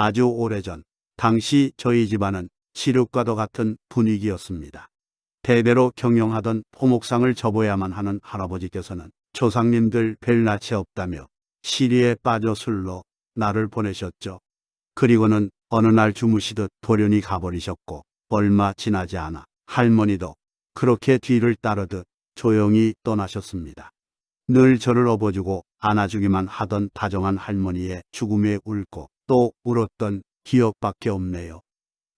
아주 오래전 당시 저희 집안은 시륵과도 같은 분위기였습니다. 대대로 경영하던 포목상을 접어야만 하는 할아버지께서는 조상님들 별 낯이 없다며 시리에 빠져 술로 나를 보내셨죠. 그리고는 어느 날 주무시듯 돌연히 가버리셨고 얼마 지나지 않아 할머니도 그렇게 뒤를 따르듯 조용히 떠나셨습니다. 늘 저를 업어주고 안아주기만 하던 다정한 할머니의 죽음에 울고 또 울었던 기억밖에 없네요.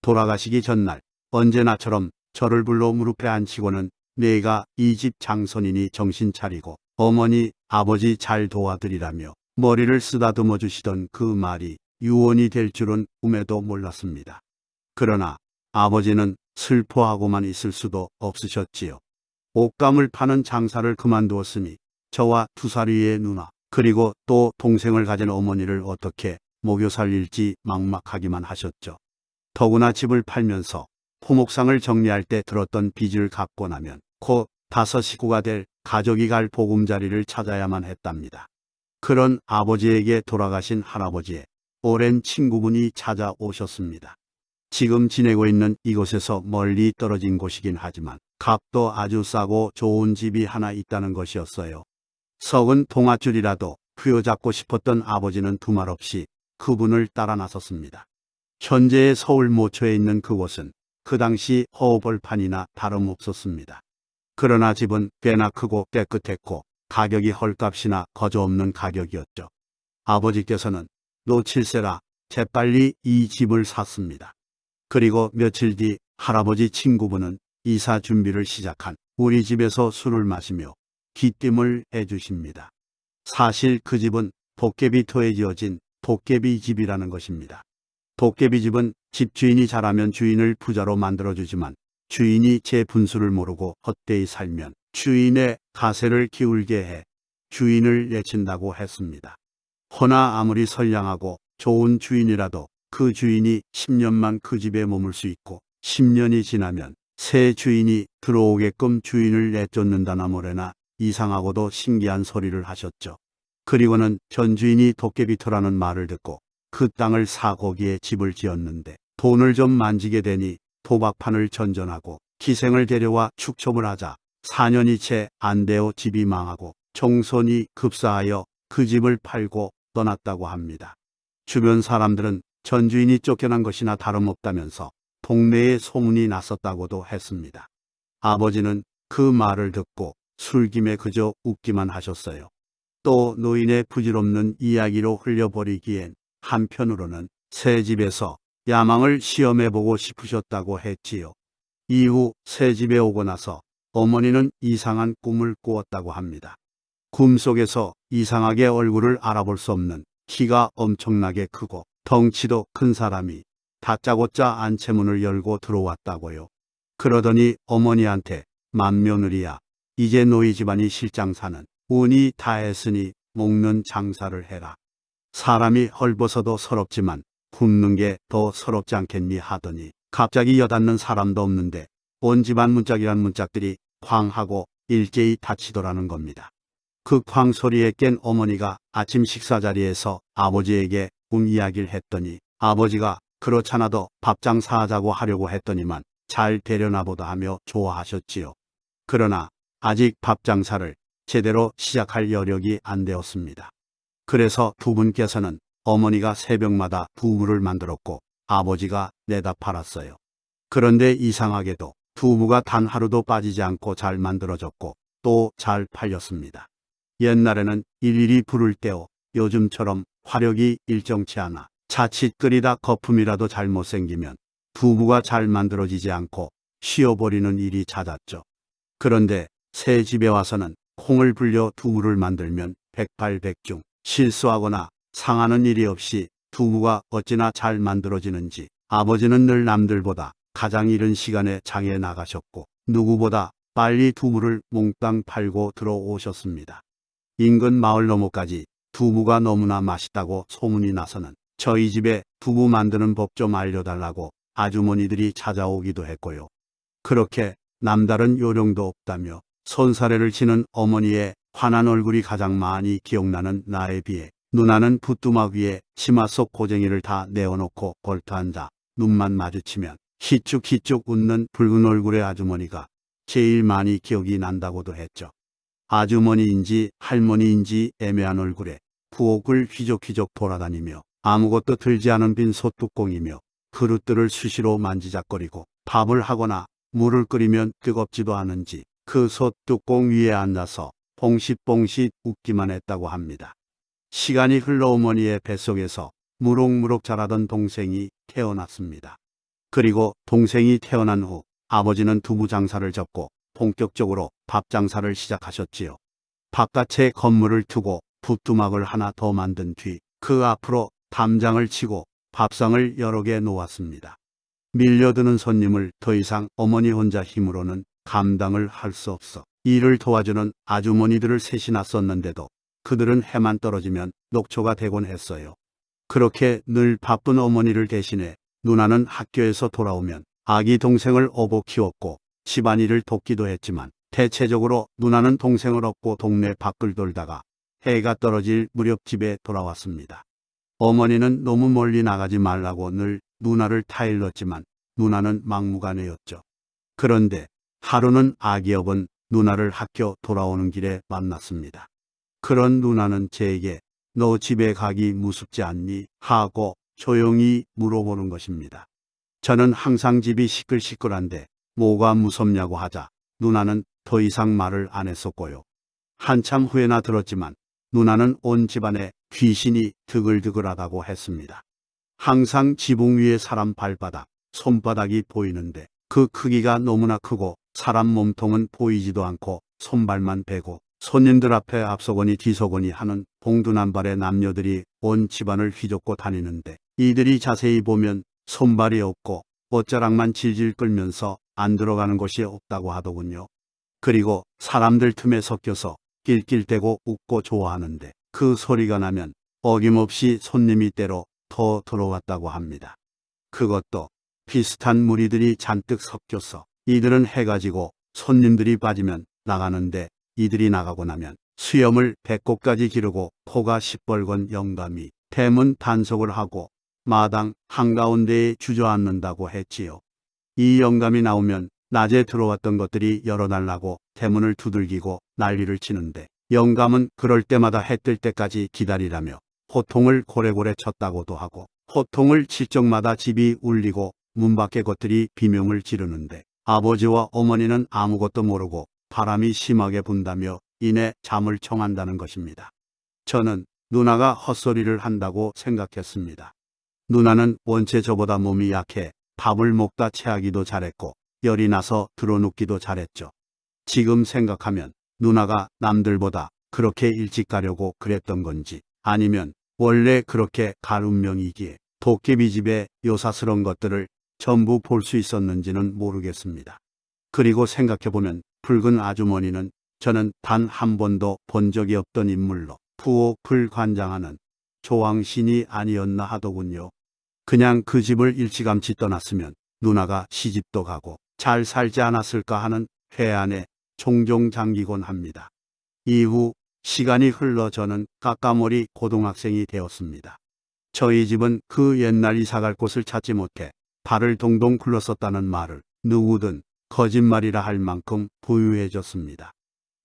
돌아가시기 전날 언제나처럼 저를 불러 무릎에 앉히고는 내가 이 집 장손이니 정신 차리고 어머니 아버지 잘 도와드리라며 머리를 쓰다듬어 주시던 그 말이 유언이 될 줄은 꿈에도 몰랐습니다. 그러나 아버지는 슬퍼하고만 있을 수도 없으셨지요. 옷감을 파는 장사를 그만두었으니 저와 두 살 위의 누나 그리고 또 동생을 가진 어머니를 어떻게 먹여 살릴지 막막하기만 하셨죠. 더구나 집을 팔면서 포목상을 정리할 때 들었던 빚을 갚고 나면 곧 다섯 식구가 될 가족이 갈 보금자리를 찾아야만 했답니다. 그런 아버지에게 돌아가신 할아버지의 오랜 친구분이 찾아오셨습니다. 지금 지내고 있는 이곳에서 멀리 떨어진 곳이긴 하지만 값도 아주 싸고 좋은 집이 하나 있다는 것이었어요. 석은 동아줄이라도 부여잡고 싶었던 아버지는 두말 없이 그분을 따라 나섰습니다. 현재의 서울 모초에 있는 그곳은 그 당시 허벌판이나 다름없었습니다. 그러나 집은 꽤나 크고 깨끗했고 가격이 헐값이나 거저없는 가격이었죠. 아버지께서는 놓칠세라 재빨리 이 집을 샀습니다. 그리고 며칠 뒤 할아버지 친구분은 이사 준비를 시작한 우리 집에서 술을 마시며 기띔을 해주십니다. 사실 그 집은 도깨비토에 지어진 도깨비 집이라는 것입니다. 도깨비 집은 집주인이 잘하면 주인을 부자로 만들어주지만 주인이 제 분수를 모르고 헛되이 살면 주인의 가세를 기울게 해 주인을 내친다고 했습니다. 허나 아무리 선량하고 좋은 주인이라도 그 주인이 10년만 그 집에 머물 수 있고 10년이 지나면 새 주인이 들어오게끔 주인을 내쫓는다나 뭐래나 이상하고도 신기한 소리를 하셨죠. 그리고는 전 주인이 도깨비터라는 말을 듣고 그 땅을 사 거기에 집을 지었는데 돈을 좀 만지게 되니 도박판을 전전하고 기생을 데려와 축첩을 하자 4년이 채 안 되어 집이 망하고 종손이 급사하여 그 집을 팔고 떠났다고 합니다. 주변 사람들은 전 주인이 쫓겨난 것이나 다름없다면서 동네에 소문이 났었다고도 했습니다. 아버지는 그 말을 듣고 술김에 그저 웃기만 하셨어요. 또 노인의 부질없는 이야기로 흘려버리기엔 한편으로는 새 집에서 야망을 시험해보고 싶으셨다고 했지요. 이후 새 집에 오고 나서 어머니는 이상한 꿈을 꾸었다고 합니다. 꿈 속에서 이상하게 얼굴을 알아볼 수 없는 키가 엄청나게 크고 덩치도 큰 사람이 다짜고짜 안채문을 열고 들어왔다고요. 그러더니 어머니한테 맏며느리야 이제 너희 집안이 실장 사는 운이 다했으니 먹는 장사를 해라. 사람이 헐벗어도 서럽지만 굶는 게 더 서럽지 않겠니 하더니 갑자기 여닫는 사람도 없는데 온 집안 문짝이란 문짝들이 쾅하고 일제히 닫히더라는 겁니다. 그 쾅 소리에 깬 어머니가 아침 식사 자리에서 아버지에게 꿈 이야기를 했더니 아버지가 그렇잖아도 밥 장사하자고 하려고 했더니만 잘 데려나 보다 하며 좋아하셨지요. 그러나 아직 밥 장사를 제대로 시작할 여력이 안 되었습니다. 그래서 두 분께서는 어머니가 새벽마다 두부를 만들었고 아버지가 내다 팔았어요. 그런데 이상하게도 두부가 단 하루도 빠지지 않고 잘 만들어졌고 또 잘 팔렸습니다. 옛날에는 일일이 불을 떼어 요즘처럼 화력이 일정치 않아 자칫 끓이다 거품이라도 잘못 생기면 두부가 잘 만들어지지 않고 쉬어버리는 일이 잦았죠. 그런데 새 집에 와서는 콩을 불려 두부를 만들면 백발백중 실수하거나 상하는 일이 없이 두부가 어찌나 잘 만들어지는지 아버지는 늘 남들보다 가장 이른 시간에 장에 나가셨고 누구보다 빨리 두부를 몽땅 팔고 들어오셨습니다. 인근 마을 너머까지 두부가 너무나 맛있다고 소문이 나서는 저희 집에 두부 만드는 법 좀 알려달라고 아주머니들이 찾아오기도 했고요. 그렇게 남다른 요령도 없다며 손사래를 치는 어머니의 환한 얼굴이 가장 많이 기억나는 나에 비해 누나는 부뚜막 위에 치마 속 고쟁이를 다 내어놓고 벌터 앉아 눈만 마주치면 희쭉희쭉 웃는 붉은 얼굴의 아주머니가 제일 많이 기억이 난다고도 했죠. 아주머니인지 할머니인지 애매한 얼굴에 부엌을 휘적휘적 돌아다니며 아무것도 들지 않은 빈 솥뚜껑이며 그릇들을 수시로 만지작거리고 밥을 하거나 물을 끓이면 뜨겁지도 않은지 그 솥뚜껑 위에 앉아서 봉싯봉싯 웃기만 했다고 합니다. 시간이 흘러 어머니의 뱃속에서 무럭무럭 자라던 동생이 태어났습니다. 그리고 동생이 태어난 후 아버지는 두부 장사를 접고 본격적으로 밥 장사를 시작하셨지요. 바깥에 건물을 두고 부뚜막을 하나 더 만든 뒤 그 앞으로 담장을 치고 밥상을 여러 개 놓았습니다. 밀려드는 손님을 더 이상 어머니 혼자 힘으로는 감당을 할 수 없어 일을 도와주는 아주머니들을 셋이 놨었는데도 그들은 해만 떨어지면 녹초가 되곤 했어요. 그렇게 늘 바쁜 어머니를 대신해 누나는 학교에서 돌아오면 아기 동생을 업어 키웠고 집안일을 돕기도 했지만 대체적으로 누나는 동생을 업고 동네 밖을 돌다가 해가 떨어질 무렵 집에 돌아왔습니다. 어머니는 너무 멀리 나가지 말라고 늘 누나를 타일렀지만 누나는 막무가내였죠. 그런데 하루는 아기 업은 누나를 학교 돌아오는 길에 만났습니다. 그런 누나는 제게 너 집에 가기 무섭지 않니? 하고 조용히 물어보는 것입니다. 저는 항상 집이 시끌시끌한데 뭐가 무섭냐고 하자 누나는 더 이상 말을 안 했었고요. 한참 후에나 들었지만 누나는 온 집안에 귀신이 드글드글하다고 했습니다. 항상 지붕 위에 사람 발바닥, 손바닥이 보이는데 그 크기가 너무나 크고 사람 몸통은 보이지도 않고 손발만 베고 손님들 앞에 앞서거니 뒤서거니 하는 봉두남발의 남녀들이 온 집안을 휘젓고 다니는데 이들이 자세히 보면 손발이 없고 옷자락만 질질 끌면서 안 들어가는 곳이 없다고 하더군요. 그리고 사람들 틈에 섞여서 낄낄대고 웃고 좋아하는데 그 소리가 나면 어김없이 손님이 때로 더 들어왔다고 합니다. 그것도 비슷한 무리들이 잔뜩 섞여서 이들은 해가 지고 손님들이 빠지면 나가는데 이들이 나가고 나면 수염을 배꼽까지 기르고 코가 시뻘건 영감이 대문 단속을 하고 마당 한가운데에 주저앉는다고 했지요. 이 영감이 나오면 낮에 들어왔던 것들이 열어달라고 대문을 두들기고 난리를 치는데 영감은 그럴 때마다 해 뜰 때까지 기다리라며 호통을 고래고래 쳤다고도 하고 호통을 칠 적마다 집이 울리고 문 밖의 것들이 비명을 지르는데 아버지와 어머니는 아무것도 모르고 바람이 심하게 분다며 이내 잠을 청한다는 것입니다. 저는 누나가 헛소리를 한다고 생각했습니다. 누나는 원체 저보다 몸이 약해 밥을 먹다 체하기도 잘했고 열이 나서 들어눕기도 잘했죠. 지금 생각하면 누나가 남들보다 그렇게 일찍 가려고 그랬던 건지 아니면 원래 그렇게 갈 운명이기에 도깨비 집의 요사스러운 것들을 전부 볼 수 있었는지는 모르겠습니다. 그리고 생각해보면 붉은 아주머니는 저는 단 한 번도 본 적이 없던 인물로 부엌을 관장하는 조왕신이 아니었나 하더군요. 그냥 그 집을 일찌감치 떠났으면 누나가 시집도 가고 잘 살지 않았을까 하는 회안에 종종 잠기곤 합니다. 이후 시간이 흘러 저는 까까머리 고등학생이 되었습니다. 저희 집은 그 옛날 이사갈 곳을 찾지 못해 발을 동동 굴렀었다는 말을 누구든 거짓말이라 할 만큼 부유해졌습니다.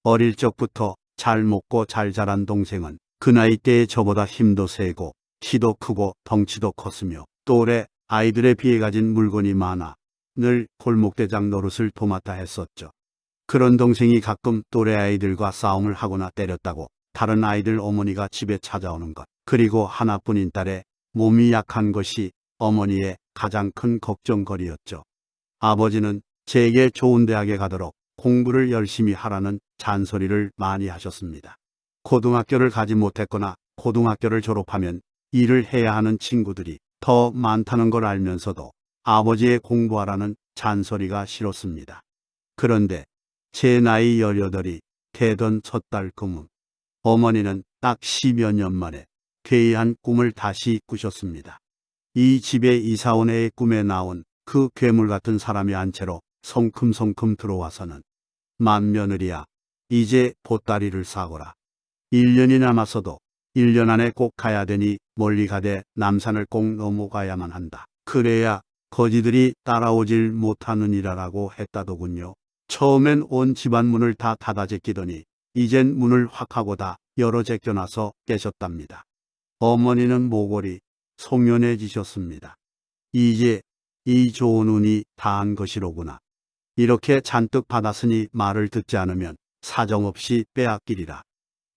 어릴 적부터 잘 먹고 잘 자란 동생은 그 나이 때에 저보다 힘도 세고 키도 크고 덩치도 컸으며 또래 아이들에 비해 가진 물건이 많아 늘 골목대장 노릇을 도맡아 했었죠. 그런 동생이 가끔 또래 아이들과 싸움을 하거나 때렸다고 다른 아이들 어머니가 집에 찾아오는 것 그리고 하나뿐인 딸의 몸이 약한 것이 어머니의 가장 큰 걱정거리였죠. 아버지는 제게 좋은 대학에 가도록 공부를 열심히 하라는 잔소리를 많이 하셨습니다. 고등학교를 가지 못했거나 고등학교를 졸업하면 일을 해야 하는 친구들이 더 많다는 걸 알면서도 아버지의 공부하라는 잔소리가 싫었습니다. 그런데 제 나이 18이 되던 첫달 금음 어머니는 딱 10여 년 만에 괴이한 꿈을 다시 꾸셨습니다. 이 집에 이사온 애의 꿈에 나온 그 괴물 같은 사람이 한 채로 성큼성큼 들어와서는 맏며느리야 이제 보따리를 사거라. 1년이 남았어도 1년 안에 꼭 가야 되니 멀리 가되 남산을 꼭 넘어가야만 한다. 그래야 거지들이 따라오질 못하느니라라고 했다더군요. 처음엔 온 집안 문을 다 닫아 제끼더니 이젠 문을 확 하고 다 열어 제껴놔서 깨셨답니다. 어머니는 모골이 송연해지셨습니다. 이제 이 좋은 운이 다한 것이로구나. 이렇게 잔뜩 받았으니 말을 듣지 않으면 사정없이 빼앗기리라.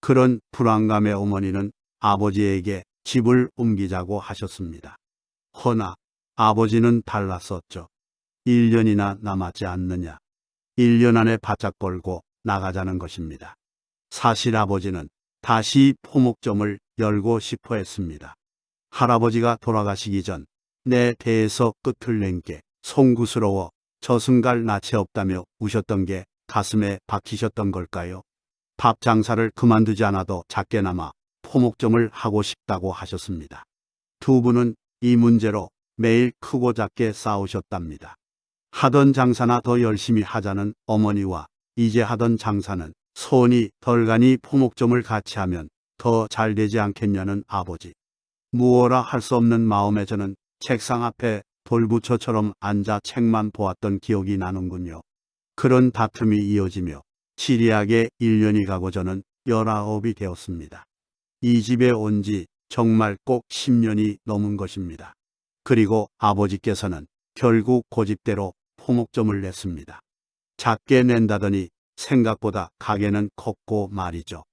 그런 불안감에 어머니는 아버지에게 집을 옮기자고 하셨습니다. 허나 아버지는 달랐었죠. 1년이나 남았지 않느냐. 1년 안에 바짝 걸고 나가자는 것입니다. 사실 아버지는 다시 포목점을 열고 싶어 했습니다. 할아버지가 돌아가시기 전 내 배에서 끝을 낸 게 송구스러워 저승갈 낯이 없다며 우셨던 게 가슴에 박히셨던 걸까요? 밥 장사를 그만두지 않아도 작게나마 포목점을 하고 싶다고 하셨습니다. 두 분은 이 문제로 매일 크고 작게 싸우셨답니다. 하던 장사나 더 열심히 하자는 어머니와 이제 하던 장사는 손이 덜 가니 포목점을 같이 하면 더 잘 되지 않겠냐는 아버지. 무어라 할 수 없는 마음에 저는 책상 앞에 돌부처처럼 앉아 책만 보았던 기억이 나는군요. 그런 다툼이 이어지며 치리하게 1년이 가고 저는 19이 되었습니다. 이 집에 온 지 정말 꼭 10년이 넘은 것입니다. 그리고 아버지께서는 결국 고집대로 포목점을 냈습니다. 작게 낸다더니 생각보다 가게는 컸고 말이죠.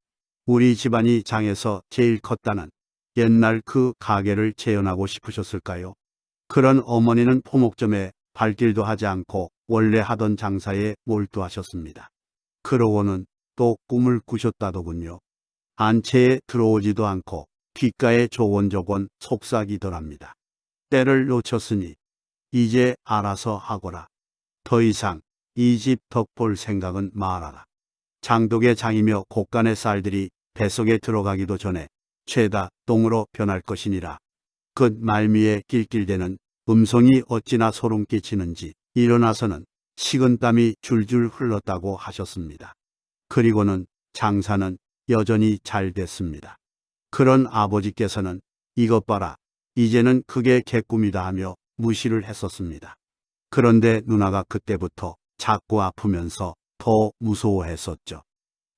우리 집안이 장에서 제일 컸다는 옛날 그 가게를 재현하고 싶으셨을까요? 그런 어머니는 포목점에 발길도 하지 않고 원래 하던 장사에 몰두하셨습니다. 그러고는 또 꿈을 꾸셨다더군요. 안채에 들어오지도 않고 귓가에 조곤조곤 속삭이더랍니다. 때를 놓쳤으니 이제 알아서 하거라. 더 이상 이 집 덕 볼 생각은 말아라. 장독의 장이며 곡간의 쌀들이 뱃속에 들어가기도 전에 죄다 똥으로 변할 것이니라. 그 말미에 낄낄대는 음성이 어찌나 소름 끼치는지 일어나서는 식은 땀이 줄줄 흘렀다고 하셨습니다. 그리고는 장사는 여전히 잘 됐습니다. 그런 아버지께서는 이것 봐라. 이제는 그게 개꿈이다 하며 무시를 했었습니다. 그런데 누나가 그때부터 자꾸 아프면서 더 무서워했었죠.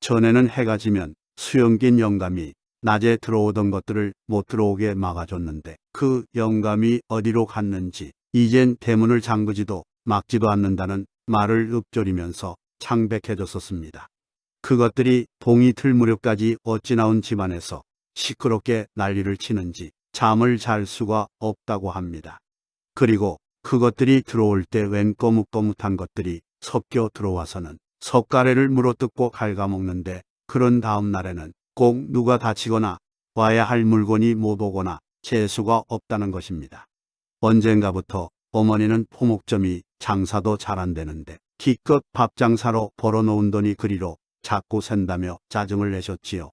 전에는 해가 지면 수영긴 영감이 낮에 들어오던 것들을 못 들어오게 막아줬는데 그 영감이 어디로 갔는지 이젠 대문을 잠그지도 막지도 않는다는 말을 읊조리면서 창백해졌었습니다. 그것들이 동이 틀 무렵까지 어찌 나온 집안에서 시끄럽게 난리를 치는지 잠을 잘 수가 없다고 합니다. 그리고 그것들이 들어올 때 웬 거뭇거뭇한 것들이 섞여 들어와서는 석가래를 물어뜯고 갉아먹는데 그런 다음 날에는 꼭 누가 다치거나 와야 할 물건이 못 오거나 재수가 없다는 것입니다. 언젠가부터 어머니는 포목점이 장사도 잘 안 되는데 기껏 밥 장사로 벌어놓은 돈이 그리로 자꾸 샌다며 짜증을 내셨지요.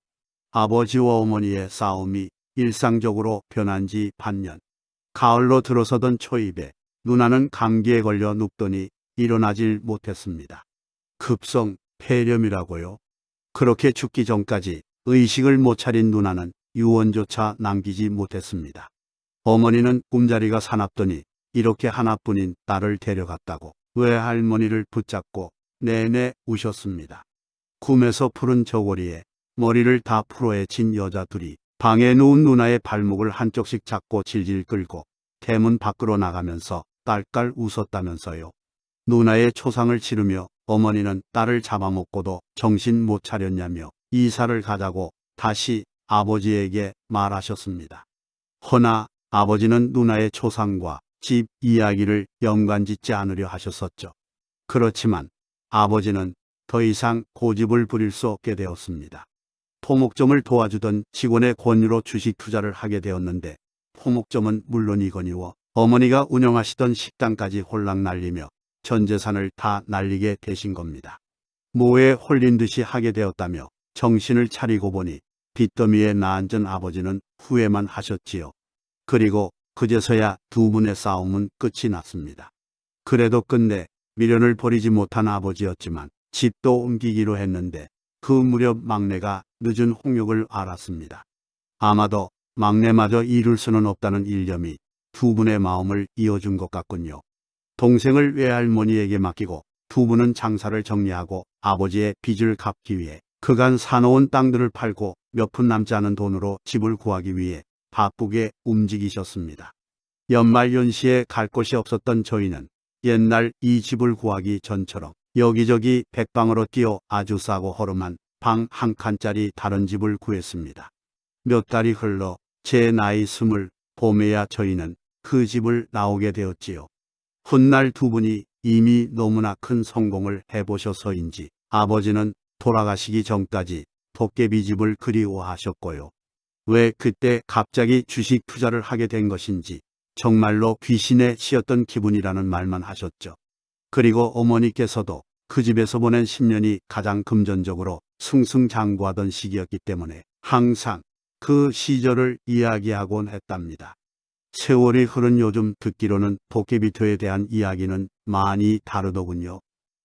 아버지와 어머니의 싸움이 일상적으로 변한 지 반년. 가을로 들어서던 초입에 누나는 감기에 걸려 눕더니 일어나질 못했습니다. 급성 폐렴이라고요. 그렇게 죽기 전까지 의식을 못 차린 누나는 유언조차 남기지 못했습니다. 어머니는 꿈자리가 사납더니 이렇게 하나뿐인 딸을 데려갔다고 외할머니를 붙잡고 내내 우셨습니다. 꿈에서 푸른 저고리에 머리를 다 풀어헤친 여자 둘이 방에 누운 누나의 발목을 한쪽씩 잡고 질질 끌고 대문 밖으로 나가면서 딸깔 웃었다면서요. 누나의 초상을 치르며 어머니는 딸을 잡아먹고도 정신 못 차렸냐며 이사를 가자고 다시 아버지에게 말하셨습니다. 허나 아버지는 누나의 초상과 집 이야기를 연관짓지 않으려 하셨었죠. 그렇지만 아버지는 더 이상 고집을 부릴 수 없게 되었습니다. 포목점을 도와주던 직원의 권유로 주식 투자를 하게 되었는데 포목점은 물론이거니와 어머니가 운영하시던 식당까지 홀랑 날리며 전 재산을 다 날리게 되신 겁니다. 모에 홀린 듯이 하게 되었다며 정신을 차리고 보니 빚더미에 나앉은 아버지는 후회만 하셨지요. 그리고 그제서야 두 분의 싸움은 끝이 났습니다. 그래도 끝내 미련을 버리지 못한 아버지였지만 집도 옮기기로 했는데 그 무렵 막내가 늦은 홍역을 알았습니다. 아마도 막내마저 이룰 수는 없다는 일념이 두 분의 마음을 이어준 것 같군요. 동생을 외할머니에게 맡기고 두 분은 장사를 정리하고 아버지의 빚을 갚기 위해 그간 사놓은 땅들을 팔고 몇 푼 남지 않은 돈으로 집을 구하기 위해 바쁘게 움직이셨습니다. 연말연시에 갈 곳이 없었던 저희는 옛날 이 집을 구하기 전처럼 여기저기 백방으로 뛰어 아주 싸고 허름한 방 한 칸짜리 다른 집을 구했습니다. 몇 달이 흘러 제 나이 스물 봄에야 저희는 그 집을 나오게 되었지요. 훗날 두 분이 이미 너무나 큰 성공을 해보셔서인지 아버지는 돌아가시기 전까지 도깨비 집을 그리워하셨고요. 왜 그때 갑자기 주식 투자를 하게 된 것인지 정말로 귀신에 씌었던 기분이라는 말만 하셨죠. 그리고 어머니께서도 그 집에서 보낸 10년이 가장 금전적으로 승승장구하던 시기였기 때문에 항상 그 시절을 이야기하곤 했답니다. 세월이 흐른 요즘 듣기로는 도깨비토에 대한 이야기는 많이 다르더군요.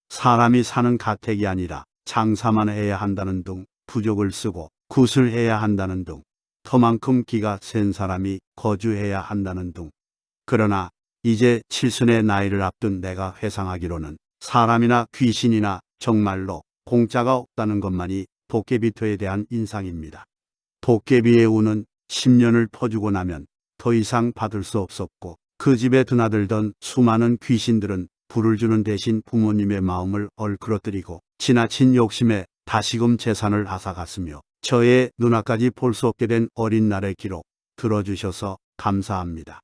사람이 사는 가택이 아니라 장사만 해야 한다는 등 부족을 쓰고 굿을 해야 한다는 등 터만큼 기가 센 사람이 거주해야 한다는 등 그러나 이제 칠순의 나이를 앞둔 내가 회상하기로는 사람이나 귀신이나 정말로 공짜가 없다는 것만이 도깨비토에 대한 인상입니다. 도깨비의 운은 10년을 퍼주고 나면 더 이상 받을 수 없었고 그 집에 드나들던 수많은 귀신들은 불을 주는 대신 부모님의 마음을 얼그러뜨리고 지나친 욕심에 다시금 재산을 앗아갔으며 저의 눈앞까지 볼 수 없게 된 어린 날의 기록 들어주셔서 감사합니다.